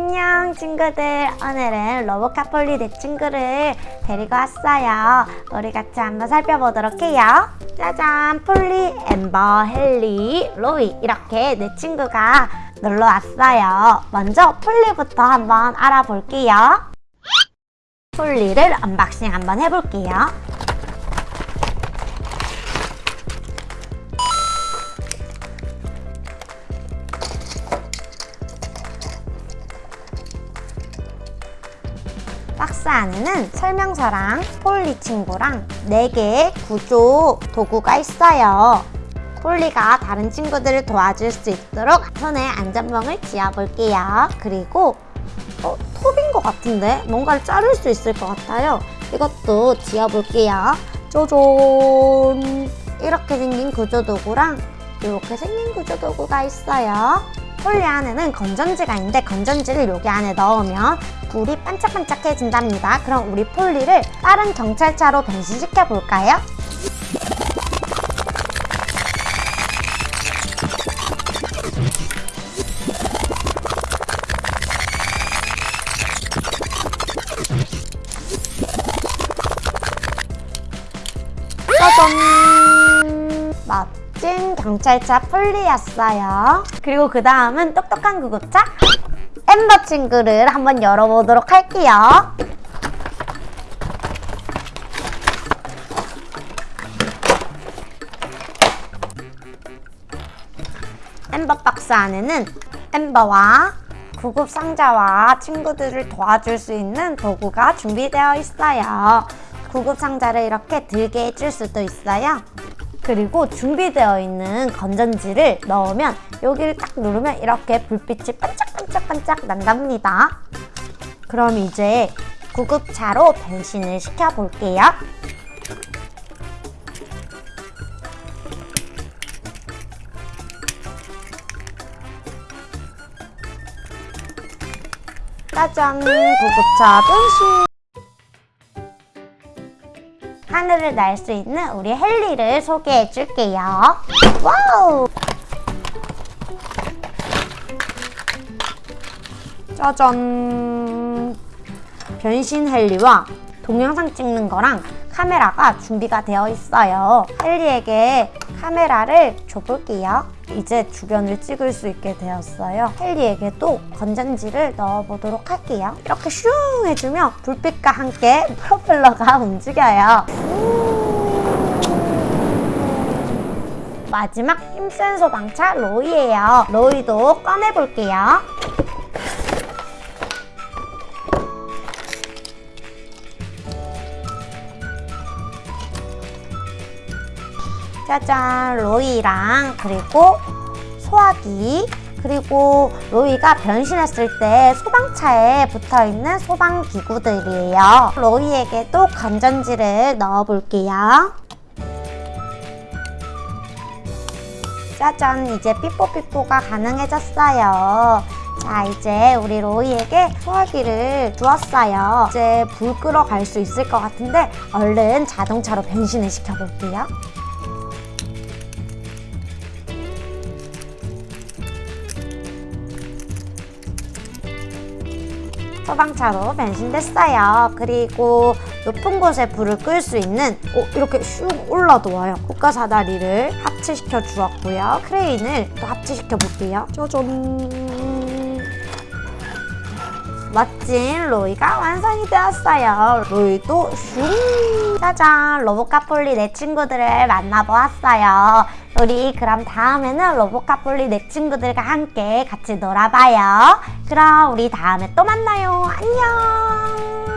안녕 친구들. 오늘은 로보카폴리 내 친구를 데리고 왔어요. 우리 같이 한번 살펴보도록 해요. 짜잔 폴리, 엠버, 헨리, 로이. 이렇게 내 친구가 놀러 왔어요. 먼저 폴리부터 한번 알아볼게요. 폴리를 unboxing 한번 해볼게요 박스 안에는 설명서랑 폴리 친구랑 4개의 구조 도구가 있어요. 폴리가 다른 친구들을 도와줄 수 있도록 손에 안전봉을 지어볼게요. 그리고 어, 톱인 것 같은데 뭔가를 자를 수 있을 것 같아요. 이것도 지어볼게요. 쪼존 이렇게 생긴 구조 도구랑 이렇게 생긴 구조 도구가 있어요. 폴리 안에는 건전지가 있는데 건전지를 여기 안에 넣으면 불이 반짝반짝해진답니다. 그럼 우리 폴리를 다른 경찰차로 변신시켜 볼까요? 짜잔! 멋진 경찰차 폴리였어요. 그리고 그 다음은 똑똑한 구급차 엠버 친구를 한번 열어보도록 할게요. 엠버 박스 안에는 엠버와 구급 상자와 친구들을 도와줄 수 있는 도구가 준비되어 있어요. 구급 상자를 이렇게 들게 해줄 수도 있어요. 그리고 준비되어 있는 건전지를 넣으면 여기를 딱 누르면 이렇게 불빛이 반짝반짝반짝 난답니다. 그럼 이제 구급차로 변신을 시켜볼게요. 짜잔! 구급차 변신! 하늘을 날 수 있는 우리 헨리를 소개해 줄게요. Wow! 짜잔! 변신 헨리와 동영상 찍는 거랑 카메라가 준비가 되어 있어요. 헨리에게 카메라를 줘볼게요. 이제 주변을 찍을 수 있게 되었어요. 헨리에게도 건전지를 넣어보도록 할게요. 이렇게 슝 해주면 불빛과 함께 프로펠러가 움직여요. 마지막 힘센 소방차 로이예요. 로이도 꺼내볼게요. 짜잔 로이랑 그리고 소화기 그리고 로이가 변신했을 때 소방차에 붙어있는 소방기구들이에요. 로이에게도 건전지를 넣어볼게요. 짜잔 이제 삐뽀삐뽀가 가능해졌어요. 자 이제 우리 로이에게 소화기를 주었어요. 이제 불 끄러 갈 수 있을 것 같은데 얼른 자동차로 변신을 시켜볼게요 소방차로 변신됐어요. 그리고 높은 곳에 불을 끌 수 있는 어, 이렇게 슉 올라도 와요. 국가 사다리를 합체시켜 주었고요. 크레인을 또 합체시켜 볼게요. 짜잔! 멋진 로이가 완성이 되었어요. 로이도 슝! 짜잔! 로보카폴리 내 친구들을 만나보았어요. 우리 그럼 다음에는 로보카폴리 내 친구들과 함께 같이 놀아봐요. 그럼 우리 다음에 또 만나요. 안녕!